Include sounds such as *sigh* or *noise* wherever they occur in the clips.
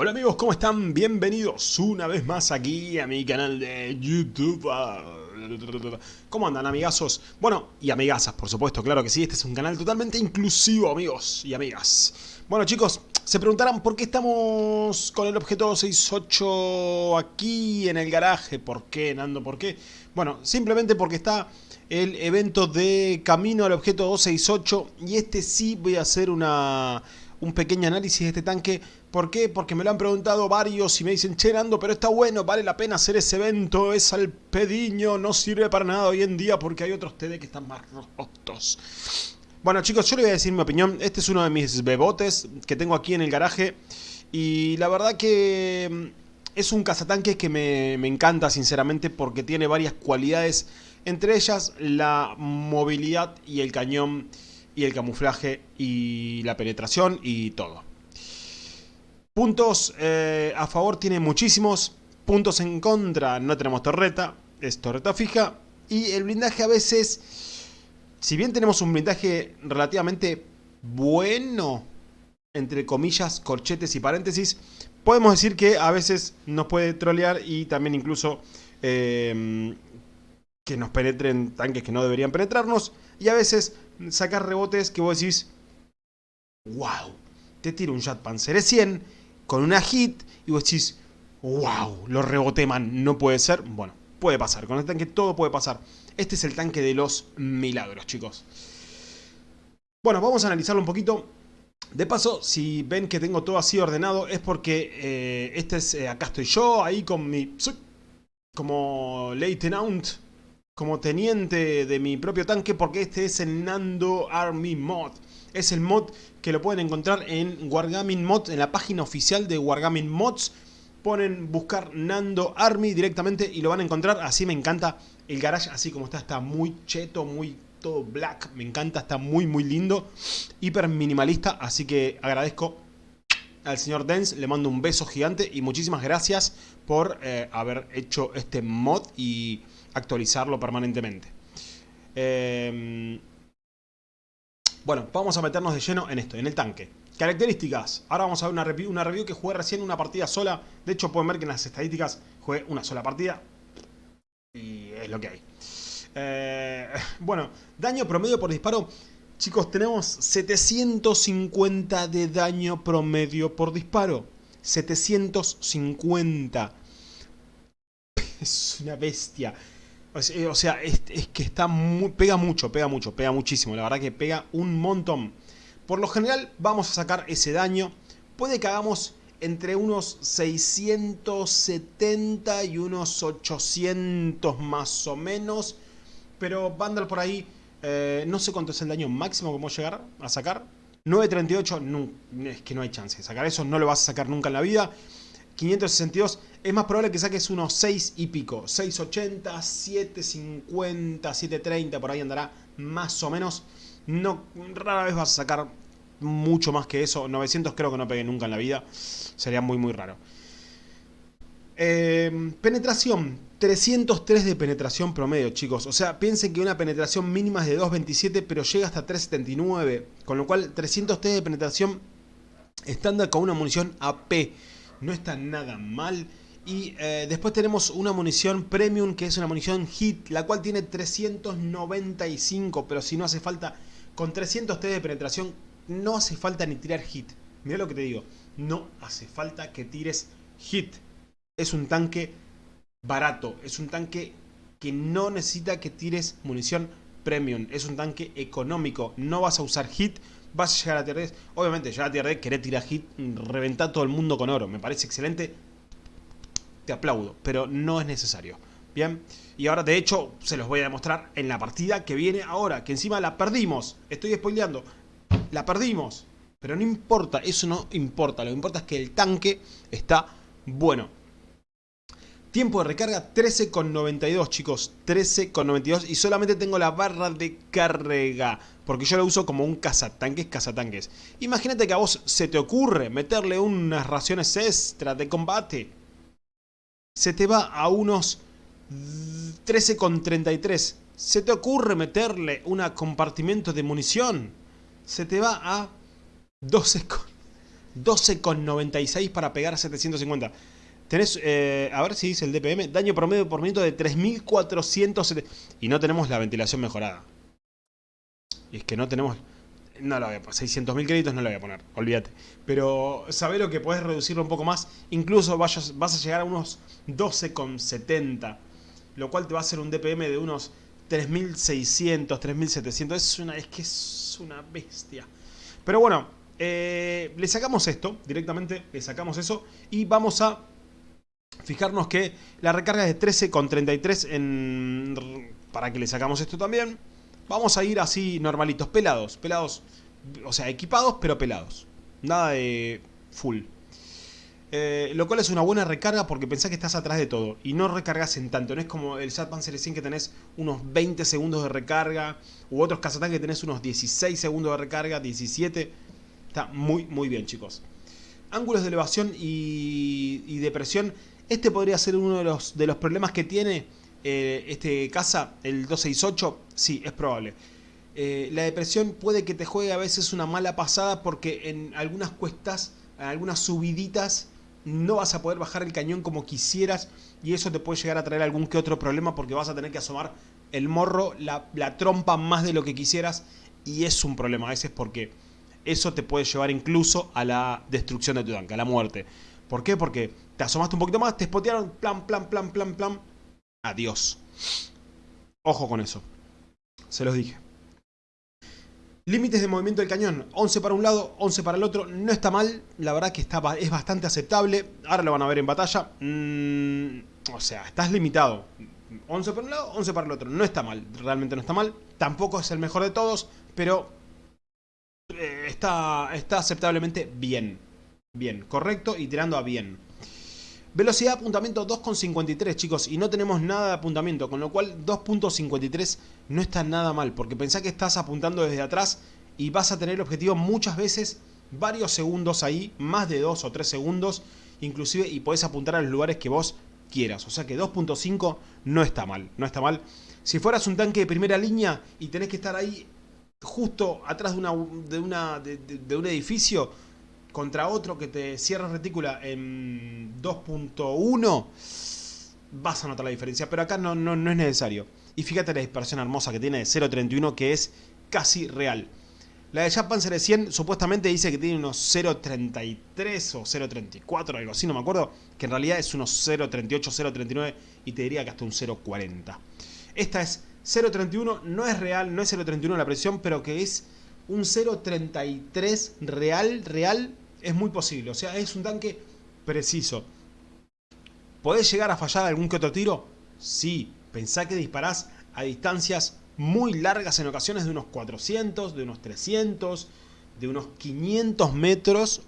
Hola amigos, ¿cómo están? Bienvenidos una vez más aquí a mi canal de YouTube. ¿Cómo andan amigazos? Bueno, y amigasas, por supuesto, claro que sí, este es un canal totalmente inclusivo, amigos y amigas. Bueno chicos, se preguntarán por qué estamos con el objeto 268 aquí en el garaje. ¿Por qué, Nando? ¿Por qué? Bueno, simplemente porque está el evento de camino al objeto 268 y este sí voy a hacer una un pequeño análisis de este tanque. ¿Por qué? Porque me lo han preguntado varios y me dicen, che Nando, pero está bueno, vale la pena hacer ese evento, es al pediño, no sirve para nada hoy en día porque hay otros TD que están más rotos. Bueno chicos, yo les voy a decir mi opinión, este es uno de mis bebotes que tengo aquí en el garaje y la verdad que mm, es un cazatanque que me, me encanta sinceramente porque tiene varias cualidades, entre ellas la movilidad y el cañón y el camuflaje y la penetración y todo. Puntos eh, a favor tiene muchísimos, puntos en contra no tenemos torreta, es torreta fija. Y el blindaje a veces, si bien tenemos un blindaje relativamente bueno, entre comillas, corchetes y paréntesis, podemos decir que a veces nos puede trolear y también incluso eh, que nos penetren tanques que no deberían penetrarnos. Y a veces sacar rebotes que vos decís, wow, te tiro un Jet Panzer 100 con una hit y vos decís, wow, lo reboté man, no puede ser. Bueno, puede pasar, con el tanque todo puede pasar. Este es el tanque de los milagros, chicos. Bueno, vamos a analizarlo un poquito. De paso, si ven que tengo todo así ordenado, es porque eh, este es, eh, acá estoy yo, ahí con mi... Como Lieutenant como teniente de mi propio tanque porque este es el Nando Army Mod. Es el mod que lo pueden encontrar en Wargaming Mod, en la página oficial de Wargaming Mods. Ponen buscar Nando Army directamente y lo van a encontrar. Así me encanta el garage, así como está, está muy cheto, muy todo black. Me encanta, está muy muy lindo. Hiper minimalista, así que agradezco al señor Dens, le mando un beso gigante y muchísimas gracias por eh, haber hecho este mod y actualizarlo permanentemente. Em, bueno, vamos a meternos de lleno en esto, en el tanque. Características. Ahora vamos a ver una review, una review que jugué recién una partida sola. De hecho, pueden ver que en las estadísticas jugué una sola partida. Y es lo que hay. Eh, *laughs* bueno, daño promedio por disparo. Chicos, tenemos 750 de daño promedio por disparo. 750. *laughs* Es una bestia. Eh, o sea, es, que está muy, pega mucho, pega mucho, pega muchísimo. La verdad que pega un montón. Por lo general vamos a sacar ese daño. Puede que hagamos entre unos 670 y unos 800 más o menos. Pero Vandal por ahí, eh, no sé cuánto es el daño máximo que vamos a llegar a sacar. 938, no, es que no hay chance. Sacar eso no lo vas a sacar nunca en la vida. 562, es más probable que saques unos 6 y pico. 680, 750, 730, por ahí andará más o menos. No, rara vez vas a sacar mucho más que eso. 900 creo que no pegue nunca en la vida. Sería muy muy raro. Eh, penetración. 303 de penetración promedio, chicos. O sea, piensen que una penetración mínima es de 2.27, pero llega hasta 3.79. Con lo cual, 303 de penetración estándar con una munición AP no está nada mal. Y eh, después tenemos una munición premium que es una munición hit, la cual tiene 395, pero si no hace falta, con 300 T de penetración, no hace falta ni tirar hit. Mira lo que te digo, no hace falta que tires hit. Es un tanque barato, es un tanque que no necesita que tires munición premium, es un tanque económico, no vas a usar hit vas a llegar a tier 10. Obviamente, llegar a tier 10, querés tirar hit, reventar todo el mundo con oro. Me parece excelente. Te aplaudo, pero no es necesario. Bien, y ahora de hecho se los voy a demostrar en la partida que viene ahora, que encima la perdimos. Estoy spoileando. La perdimos. Pero no importa, eso no importa. Lo que importa es que el tanque está bueno. Tiempo de recarga 13,92 chicos, 13,92 y solamente tengo la barra de carga porque yo la uso como un cazatanques, cazatanques. Imagínate que a vos se te ocurre meterle unas raciones extra de combate. Se te va a unos 13,33. Se te ocurre meterle un compartimento de munición. Se te va a 12 12,96 para pegar a 750. Tenés, eh, a ver si dice el DPM, daño promedio por minuto de 3470. Y no tenemos la ventilación mejorada. Y es que no tenemos... No lo voy a poner, 600.000 créditos no lo voy a poner, olvídate. Pero sabés lo que podés reducirlo un poco más. Incluso vayas, vas a llegar a unos 12,70. Lo cual te va a hacer un DPM de unos 3600, 3700. Es, una, es que es una bestia. Pero bueno, eh, le sacamos esto directamente. Le sacamos eso. Y vamos a fijarnos que la recarga es de 13,33 en... Para que le sacamos esto también. Vamos a ir así normalitos, pelados, pelados, o sea, equipados pero pelados. Nada de full. Eh, lo cual es una buena recarga porque pensás que estás atrás de todo y no recargas en tanto. No es como el Sat Panzer 100 que tenés unos 20 segundos de recarga u otros Kazatán que tenés unos 16 segundos de recarga, 17. Está muy, muy bien, chicos. Ángulos de elevación y, y depresión. Este podría ser uno de los, de los problemas que tiene eh, este casa, el 268, sí, es probable. Eh, la depresión puede que te juegue a veces una mala pasada porque en algunas cuestas, en algunas subiditas, no vas a poder bajar el cañón como quisieras y eso te puede llegar a traer algún que otro problema porque vas a tener que asomar el morro, la, la trompa más de lo que quisieras y es un problema a veces porque eso te puede llevar incluso a la destrucción de tu tanque, a la muerte. ¿Por qué? Porque te asomaste un poquito más, te spotearon, plan, plan, plan, plan, plan, Adiós. Ojo con eso. Se los dije. Límites de movimiento del cañón. 11 para un lado, 11 para el otro. No está mal. La verdad que está, es bastante aceptable. Ahora lo van a ver en batalla. Mm, o sea, estás limitado. 11 para un lado, 11 para el otro. No está mal. Realmente no está mal. Tampoco es el mejor de todos. Pero eh, está, está aceptablemente bien. Bien, correcto y tirando a bien. Velocidad de apuntamiento 2,53 chicos y no tenemos nada de apuntamiento, con lo cual 2.53 no está nada mal, porque pensá que estás apuntando desde atrás y vas a tener el objetivo muchas veces varios segundos ahí, más de 2 o 3 segundos, inclusive y podés apuntar a los lugares que vos quieras, o sea que 2.5 no está mal, no está mal. Si fueras un tanque de primera línea y tenés que estar ahí justo atrás de, una, de, una, de un edificio contra otro que te cierra retícula en 2.1, vas a notar la diferencia. Pero acá no, no, no es necesario. Y fíjate la dispersión hermosa que tiene de 0.31 que es casi real. La de Japan Panzer 100 supuestamente dice que tiene unos 0.33 o 0.34, algo así, no me acuerdo. Que en realidad es unos 0.38, 0.39 y te diría que hasta un 0.40. Esta es 0.31, no es real, no es 0.31 la presión, pero que es un 0.33 real, real, es muy posible. O sea, es un tanque preciso. ¿Podés llegar a fallar algún que otro tiro? Sí. Pensá que disparás a distancias muy largas en ocasiones de unos 400, de unos 300, de unos 500 metros.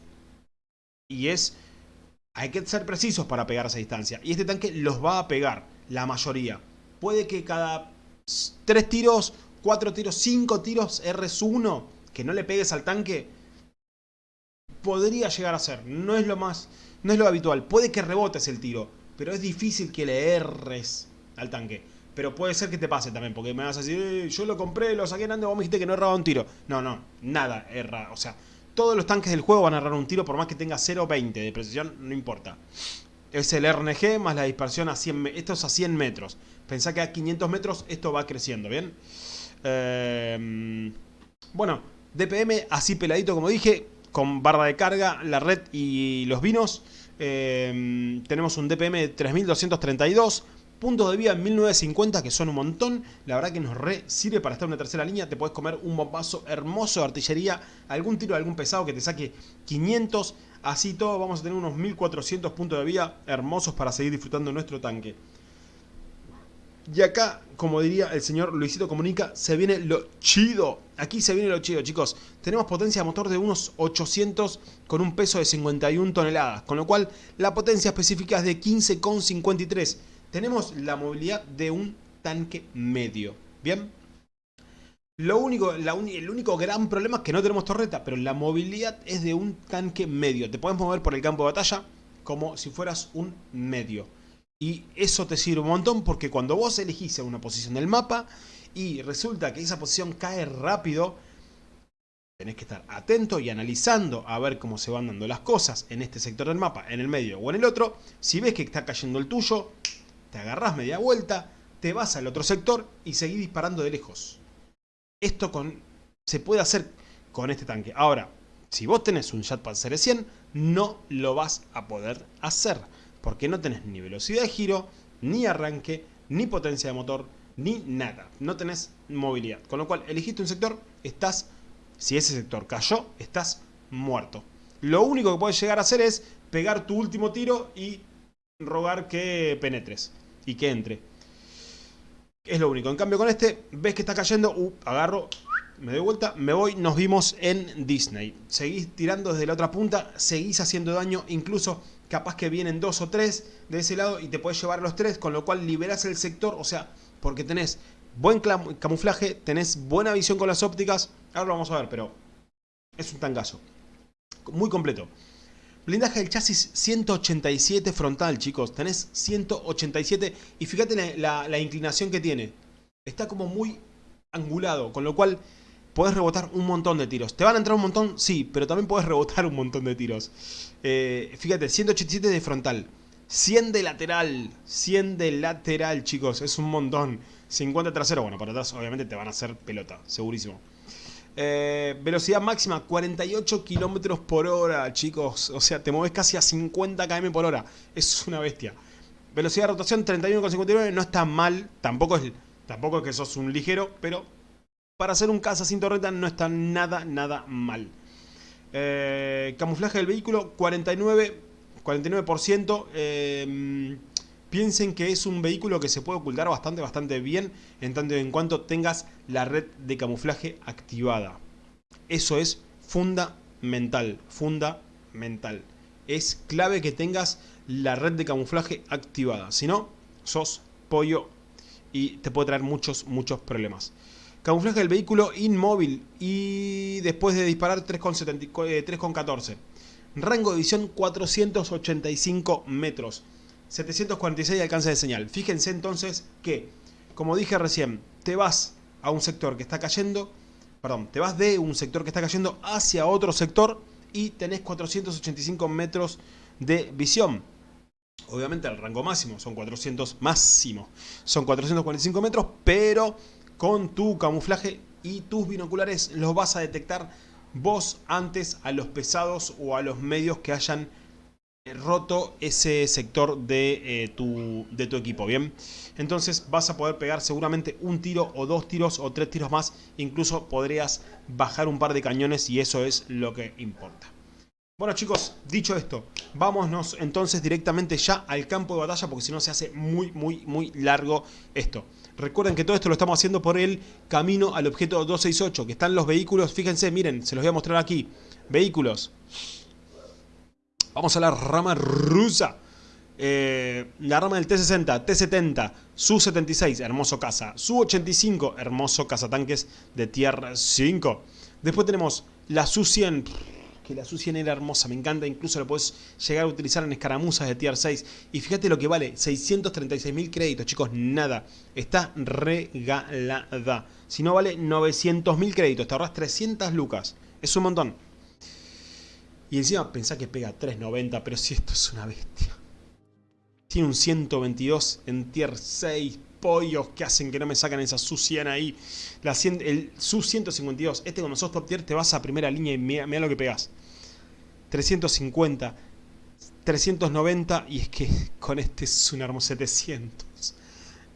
Y es... Hay que ser precisos para pegar esa distancia. Y este tanque los va a pegar, la mayoría. Puede que cada 3 tiros 4 tiros, 5 tiros RS1 que no le pegues al tanque, podría llegar a ser. No es lo más, no es lo habitual. Puede que rebotes el tiro, pero es difícil que le erres al tanque. Pero puede ser que te pase también, porque me vas a decir, eh, yo lo compré, lo saqué en ande, vos me dijiste que no erraba un tiro. No, no, nada erra. O sea, todos los tanques del juego van a errar un tiro por más que tenga 0.20 de precisión, no importa. Es el RNG más la dispersión a 100 Esto es a 100 metros. Pensá que a 500 metros esto va creciendo, ¿bien? Em, bueno, DPM así peladito como dije, con barra de carga, la red y los vinos. Em, tenemos un DPM de 3232, puntos de vida en 1950 que son un montón. La verdad que nos re sirve para estar en una tercera línea. Te puedes comer un bombazo hermoso de artillería, algún tiro de algún pesado que te saque 500. Así todo vamos a tener unos 1400 puntos de vida hermosos para seguir disfrutando nuestro tanque. Y acá, como diría el señor Luisito Comunica, se viene lo chido. Aquí se viene lo chido, chicos. Tenemos potencia de motor de unos 800 con un peso de 51 toneladas. Con lo cual, la potencia específica es de 15,53. Tenemos la movilidad de un tanque medio. ¿Bien? Lo único, el único gran problema es que no tenemos torreta, pero la movilidad es de un tanque medio. Te puedes mover por el campo de batalla como si fueras un medio. Y eso te sirve un montón porque cuando vos elegís una posición del mapa y resulta que esa posición cae rápido, Tenés que estar atento y analizando a ver cómo se van dando las cosas en este sector del mapa, en el medio o en el otro. Si ves que está cayendo el tuyo, te agarrás media vuelta, te vas al otro sector y seguís disparando de lejos. Esto con, se puede hacer con este tanque. Ahora, si vos tenés un Jetpack Series 100, no lo vas a poder hacer. Porque no tenés ni velocidad de giro, ni arranque, ni potencia de motor, ni nada. No tenés movilidad. Con lo cual, elegiste un sector, estás, si ese sector cayó, estás muerto. Lo único que puedes llegar a hacer es pegar tu último tiro y rogar que penetres y que entre. Es lo único. En cambio con este, ves que está cayendo, uh, agarro, me doy vuelta, me voy, nos vimos en Disney. Seguís tirando desde la otra punta, seguís haciendo daño, incluso capaz que vienen dos o tres de ese lado y te puedes llevar los tres, con lo cual liberas el sector, o sea, porque tenés buen camuflaje, tenés buena visión con las ópticas, ahora lo vamos a ver, pero es un tangazo. Muy completo. Blindaje del chasis 187 frontal, chicos. Tenés 187 y fíjate la, la inclinación que tiene. Está como muy angulado, con lo cual Puedes rebotar un montón de tiros. ¿Te van a entrar un montón? Sí, pero también puedes rebotar un montón de tiros. Eh, fíjate, 187 de frontal. 100 de lateral. 100 de lateral, chicos. Es un montón. 50 trasero. Bueno, para atrás obviamente te van a hacer pelota. Segurísimo. Eh, velocidad máxima 48 kilómetros por hora, chicos. O sea, te mueves casi a 50 km por hora. Es una bestia. Velocidad de rotación 31,59. No está mal. Tampoco es, tampoco es que sos un ligero, pero para hacer un caza sin torreta no está nada, nada mal. Eh, camuflaje del vehículo, 49%. 49%. Eh, piensen que es un vehículo que se puede ocultar bastante, bastante bien en tanto en cuanto tengas la red de camuflaje activada. Eso es fundamental, fundamental. Es clave que tengas la red de camuflaje activada. Si no, sos pollo y te puede traer muchos, muchos problemas. Camuflaje del vehículo inmóvil y después de disparar 3,14. Eh, Rango de visión 485 metros. 746 de alcance de señal. Fíjense entonces que, como dije recién, te vas a un sector que está cayendo, perdón, te vas de un sector que está cayendo hacia otro sector y tenés 485 metros de visión. Obviamente el rango máximo son 400 máximo, son 445 metros, pero con tu camuflaje y tus binoculares los vas a detectar vos antes a los pesados o a los medios que hayan eh, roto ese sector de, eh, tu, de tu equipo, ¿bien? Entonces vas a poder pegar seguramente un tiro o dos tiros o tres tiros más, incluso podrías bajar un par de cañones y eso es lo que importa. Bueno chicos, dicho esto, vámonos entonces directamente ya al campo de batalla porque si no se hace muy, muy, muy largo esto. Recuerden que todo esto lo estamos haciendo por el camino al objeto 268, que están los vehículos, fíjense, miren, se los voy a mostrar aquí. Vehículos. Vamos a la rama rusa. Eh, la rama del T60, T70, Su-76, hermoso caza. Su-85, hermoso cazatanques de tierra 5. Después tenemos la Su-100 la Su-100 era hermosa, me encanta, incluso la puedes llegar a utilizar en escaramuzas de tier 6. Y fíjate lo que vale, 636 mil créditos, chicos, nada. Está regalada. Si no vale 900 mil créditos, te ahorras 300 lucas. Es un montón. Y encima pensá que pega 390, pero si esto es una bestia. Tiene un 122 en tier 6, pollos que hacen que no me sacan esa Su-100 ahí. La el Su-152, este cuando sos top tier te vas a primera línea y mira, mira lo que pegas. 350, 390 y es que con este es un hermoso 700.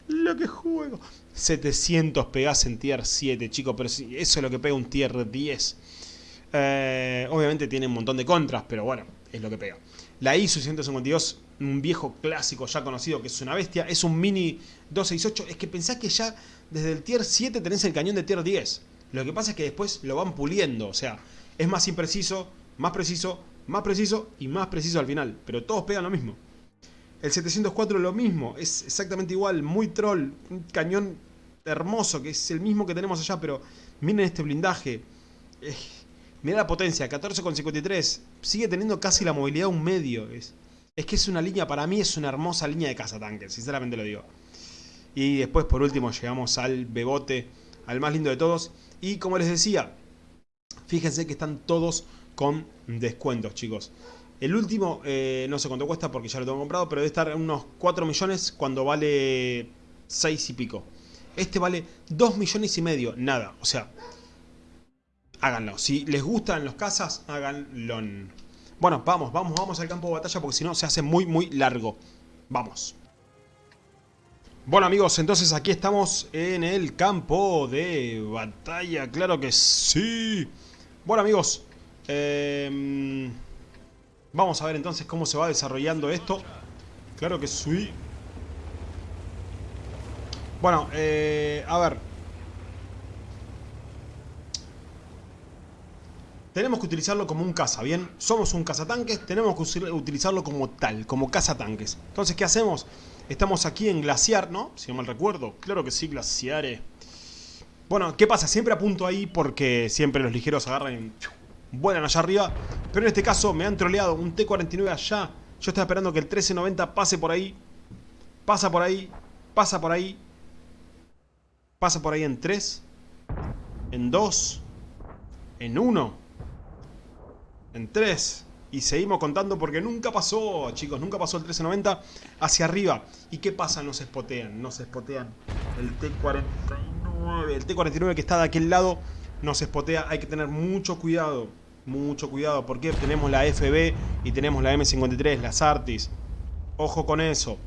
Lo que juego. 700 pegás en tier 7, chicos, pero eso es lo que pega un tier 10. Eh, obviamente tiene un montón de contras, pero bueno, es lo que pega. La ISU 152, un viejo clásico ya conocido que es una bestia, es un mini 268. Es que pensás que ya desde el tier 7 tenés el cañón de tier 10. Lo que pasa es que después lo van puliendo, o sea, es más impreciso, más preciso, más preciso y más preciso al final. Pero todos pegan lo mismo. El 704 lo mismo, es exactamente igual, muy troll, un cañón hermoso que es el mismo que tenemos allá, pero miren este blindaje. Eh, miren la potencia, 14,53, sigue teniendo casi la movilidad un medio. Es, es que es una línea, para mí es una hermosa línea de cazatanques, sinceramente lo digo. Y después por último llegamos al bebote, al más lindo de todos. Y como les decía, Fíjense que están todos con descuentos, chicos. El último, eh, no sé cuánto cuesta porque ya lo tengo comprado, pero debe estar en unos 4 millones cuando vale 6 y pico. Este vale 2 millones y medio, nada. O sea, háganlo. Si les gustan los casas, háganlo. Bueno, vamos, vamos, vamos al campo de batalla porque si no se hace muy, muy largo. Vamos. Bueno amigos, entonces aquí estamos en el campo de batalla, claro que sí. Bueno amigos, eh, vamos a ver entonces cómo se va desarrollando esto. Claro que sí. Bueno, eh, a ver. Tenemos que utilizarlo como un caza, ¿bien? Somos un cazatanques, tenemos que utilizarlo como tal, como cazatanques. Entonces, ¿qué hacemos? Estamos aquí en Glaciar, ¿no? Si no mal recuerdo. Claro que sí, Glaciare. Bueno, ¿qué pasa? Siempre apunto ahí porque siempre los ligeros agarran y vuelan allá arriba. Pero en este caso me han troleado un T-49 allá. Yo estaba esperando que el 1390 pase por ahí. Pasa por ahí. Pasa por ahí. Pasa por ahí en 3. En 2. En 1 en 3. Y seguimos contando porque nunca pasó, chicos, nunca pasó el 1390 hacia arriba. ¿Y qué pasa? Nos espotean, nos espotean. El T-49, el T-49 que está de aquel lado nos espotea. Hay que tener mucho cuidado, mucho cuidado. Porque tenemos la FB y tenemos la M53, las Artis. Ojo con eso.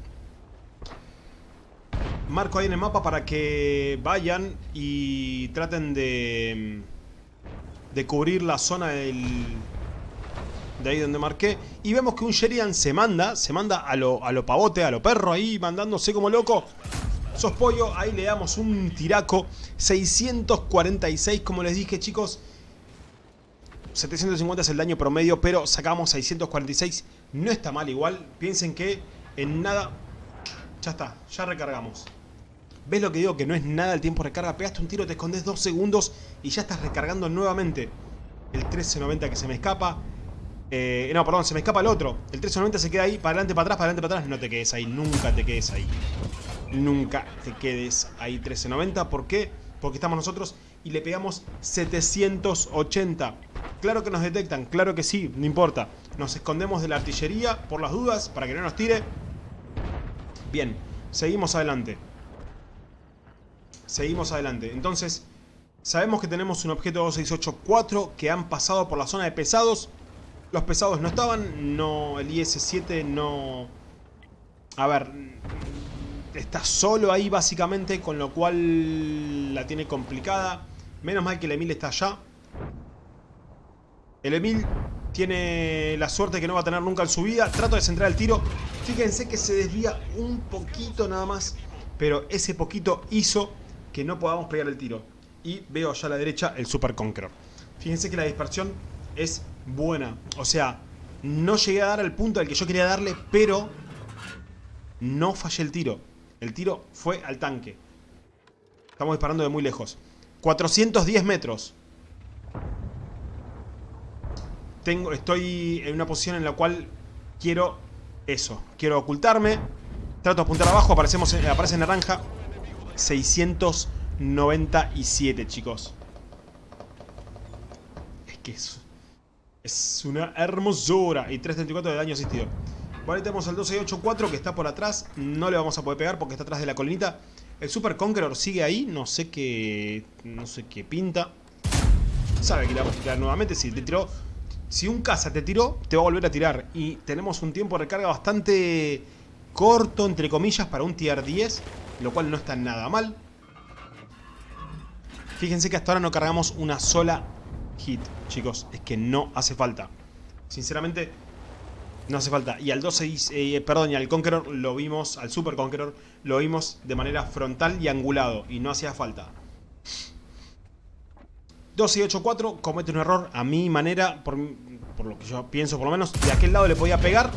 Marco ahí en el mapa para que vayan y traten de, de cubrir la zona del, de ahí donde marqué. Y vemos que un Sheridan se manda, se manda a lo, a lo pavote, a lo perro ahí, mandándose como loco. Sos pollo, ahí le damos un tiraco. 646, como les dije chicos. 750 es el daño promedio, pero sacamos 646. No está mal igual. Piensen que en nada... Ya está, ya recargamos. ¿Ves lo que digo? Que no es nada el tiempo de recarga. Pegaste un tiro, te escondes dos segundos y ya estás recargando nuevamente. El 1390 que se me escapa. Eh, no, perdón, se me escapa el otro. El 1390 se queda ahí, para adelante, para atrás, para adelante, para atrás. No te quedes ahí, nunca te quedes ahí. Nunca te quedes ahí 1390. ¿Por qué? Porque estamos nosotros y le pegamos 780. Claro que nos detectan, claro que sí, no importa. Nos escondemos de la artillería por las dudas, para que no nos tire. Bien, seguimos adelante. Seguimos adelante. Entonces, sabemos que tenemos un objeto 2684 que han pasado por la zona de pesados. Los pesados no estaban, no el IS-7 no... A ver, está solo ahí básicamente, con lo cual la tiene complicada. Menos mal que el Emil está allá. El Emil tiene la suerte que no va a tener nunca en su vida. Trato de centrar el tiro. Fíjense que se desvía un poquito nada más. Pero ese poquito hizo que no podamos pegar el tiro. Y veo allá a la derecha el Super Conqueror. Fíjense que la dispersión es buena. O sea, no llegué a dar el punto al que yo quería darle, pero no fallé el tiro. El tiro fue al tanque. Estamos disparando de muy lejos. 410 metros. Tengo, estoy en una posición en la cual quiero eso. Quiero ocultarme. Trato de apuntar abajo, aparecemos, aparece en naranja. 697, chicos. Es que es es una hermosura. Y 334 de daño asistido. Vale, tenemos al 1284 que está por atrás. No le vamos a poder pegar porque está atrás de la colinita. El Super Conqueror sigue ahí. No sé qué... No sé qué pinta. Sabe que le vamos a tirar nuevamente. Si te tiró... Si un caza te tiró, te va a volver a tirar. Y tenemos un tiempo de recarga bastante corto, entre comillas, para un tier 10. Lo cual no está nada mal. Fíjense que hasta ahora no cargamos una sola hit, chicos. Es que no hace falta. Sinceramente, no hace falta. Y al 12, eh, perdón, y al Conqueror lo vimos, al Super Conqueror, lo vimos de manera frontal y angulado. Y no hacía falta. 12 y 8, 4, comete un error a mi manera, por, por, lo que yo pienso por lo menos. De aquel lado le podía pegar.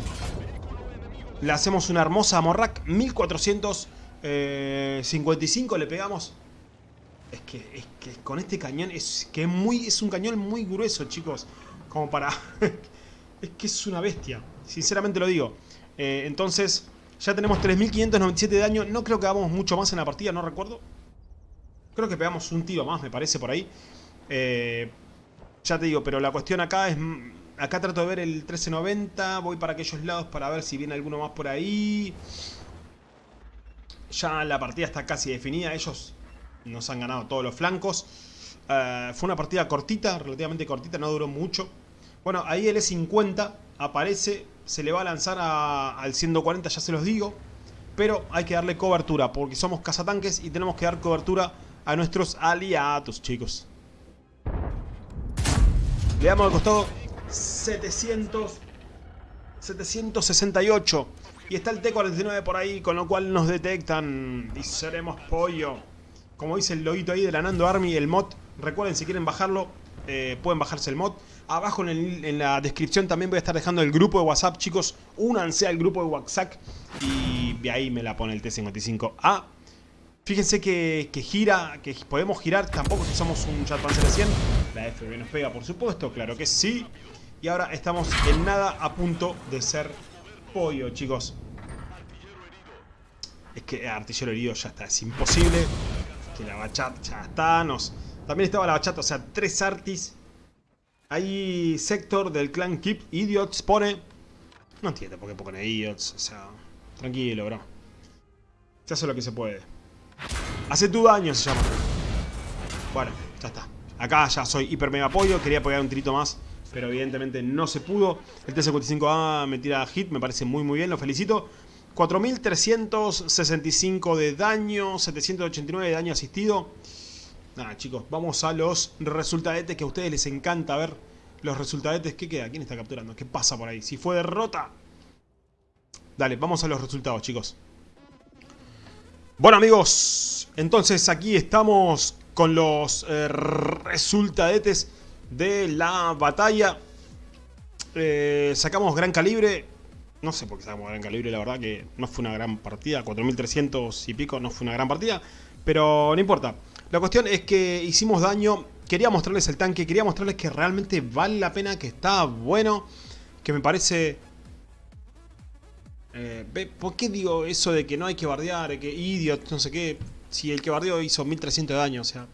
Le hacemos una hermosa Morrac, 1455 le pegamos. Es que, es que con este cañón es que es, muy, es un cañón muy grueso, chicos. Como para... *laughs* es que es una bestia. Sinceramente lo digo. Eh, entonces, ya tenemos 3.597 de daño. No creo que hagamos mucho más en la partida, no recuerdo. Creo que pegamos un tiro más, me parece, por ahí. Eh, Ya te digo, pero la cuestión acá es... Acá trato de ver el 1390, voy para aquellos lados para ver si viene alguno más por ahí. Ya la partida está casi definida, ellos nos han ganado todos los flancos. Eh, fue una partida cortita, relativamente cortita, no duró mucho. Bueno, ahí el E50 aparece, se le va a lanzar al 140, ya se los digo. Pero hay que darle cobertura, porque somos cazatanques y tenemos que dar cobertura a nuestros aliados, chicos. Le damos al costado 700... 768. Y está el T-49 por ahí, con lo cual nos detectan y seremos pollo. Como dice el loguito ahí de la Nando Army, el mod. Recuerden, si quieren bajarlo, eh, pueden bajarse el mod. Abajo en, la descripción también voy a estar dejando el grupo de WhatsApp, chicos. Únanse al grupo de WhatsApp y de ahí me la pone el T-55A. Fíjense que, gira, que podemos girar, tampoco si somos un Jet Panzer 100. La FB nos pega, por supuesto, claro que sí. Y ahora estamos en nada a punto de ser pollo, chicos. Es que artillero herido ya está, es imposible. Que la bachata ya está, nos... También estaba la bachata, o sea, tres artis. Ahí sector del clan Keep Idiots pone... No entiendo por qué pone Idiots, o sea... Tranquilo, bro. Se hace lo que se puede. Hace tu daño se llama. Bueno, ya está. Acá ya soy hiper mega apoyo. Quería pegar un tirito más. Pero evidentemente no se pudo. El T-55A me tira hit. Me parece muy muy bien. Lo felicito. 4.365 de daño. 789 de daño asistido. Nada, chicos. Vamos a los resultadetes que a ustedes les encanta ver. Los resultadetes. ¿Qué queda? ¿Quién está capturando? ¿Qué pasa por ahí? Si fue derrota. Dale, vamos a los resultados, chicos. Bueno amigos, entonces aquí estamos con los eh, resultadetes de la batalla. Eh, sacamos gran calibre. No sé por qué sacamos gran calibre, la verdad que no fue una gran partida. 4300 y pico no fue una gran partida. Pero no importa. La cuestión es que hicimos daño. Quería mostrarles el tanque. Quería mostrarles que realmente vale la pena. Que está bueno. Que me parece eh, ¿Por qué digo eso de que no hay que bardear, que idiot, no sé qué? Si el que bardeó hizo 1300 de daño, o sea...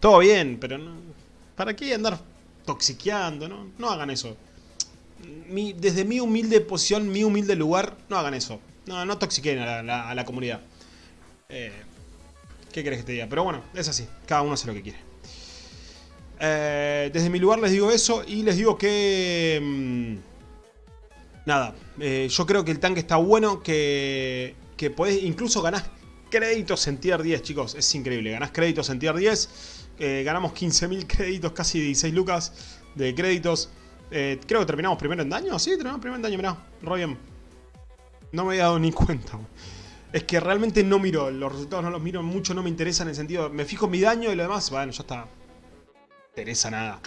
Todo bien, pero no, ¿para qué andar toxiqueando? No, no hagan eso. desde mi humilde posición, mi humilde lugar, no hagan eso. No, no toxiquen a la, comunidad. Eh, ¿Qué querés que te diga? Pero bueno, es así. Cada uno hace lo que quiere. Eh, desde mi lugar les digo eso y les digo que... Mm, nada, eh, yo creo que el tanque está bueno, que, que podés, incluso ganás créditos en tier 10, chicos, es increíble, ganás créditos en tier 10, eh, ganamos 15.000 *laughs* créditos, casi 16 lucas de créditos, eh, creo que terminamos primero en daño, sí, terminamos primero en daño, mirá, re bien. No me había dado ni cuenta. Es que realmente no miro, los resultados no los miro mucho, no me interesa en el sentido, me fijo en mi daño y lo demás, bueno, ya está. No interesa nada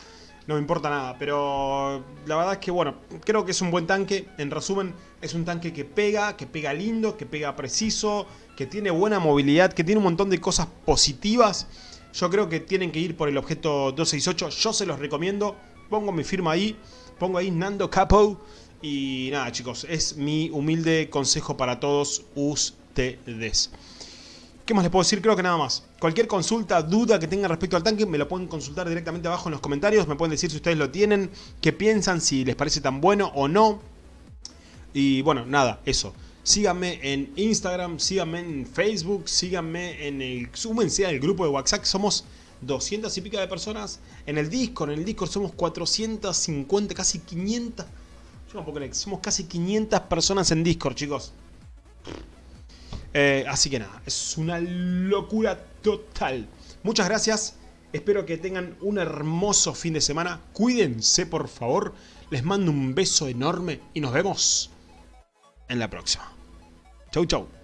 no me importa nada. Pero la verdad es que, bueno, creo que es un buen tanque. En resumen, es un tanque que pega, que pega lindo, que pega preciso, que tiene buena movilidad, que tiene un montón de cosas positivas. Yo creo que tienen que ir por el objeto 268. Yo se los recomiendo. Pongo mi firma ahí. Pongo ahí Nando Capo. Y nada, chicos, es mi humilde consejo para todos ¿Qué más les puedo decir? Creo que nada más. Cualquier consulta, duda que tengan respecto al tanque, me lo pueden consultar directamente abajo en los comentarios. Me pueden decir si ustedes lo tienen, qué piensan, si les parece tan bueno o no. Y bueno, nada, eso. Síganme en Instagram, síganme en Facebook, síganme en el... Súmense al grupo de WhatsApp, somos 200 y pica de personas. En el Discord, en el Discord somos 450, casi 500... Yo no puedo creer, somos casi 500 personas en Discord, chicos. Eh, así que nada, es una locura total. Muchas gracias. Espero que tengan un hermoso fin de semana. Cuídense, por favor. Les mando un beso enorme y nos vemos en la próxima. Chau, chau.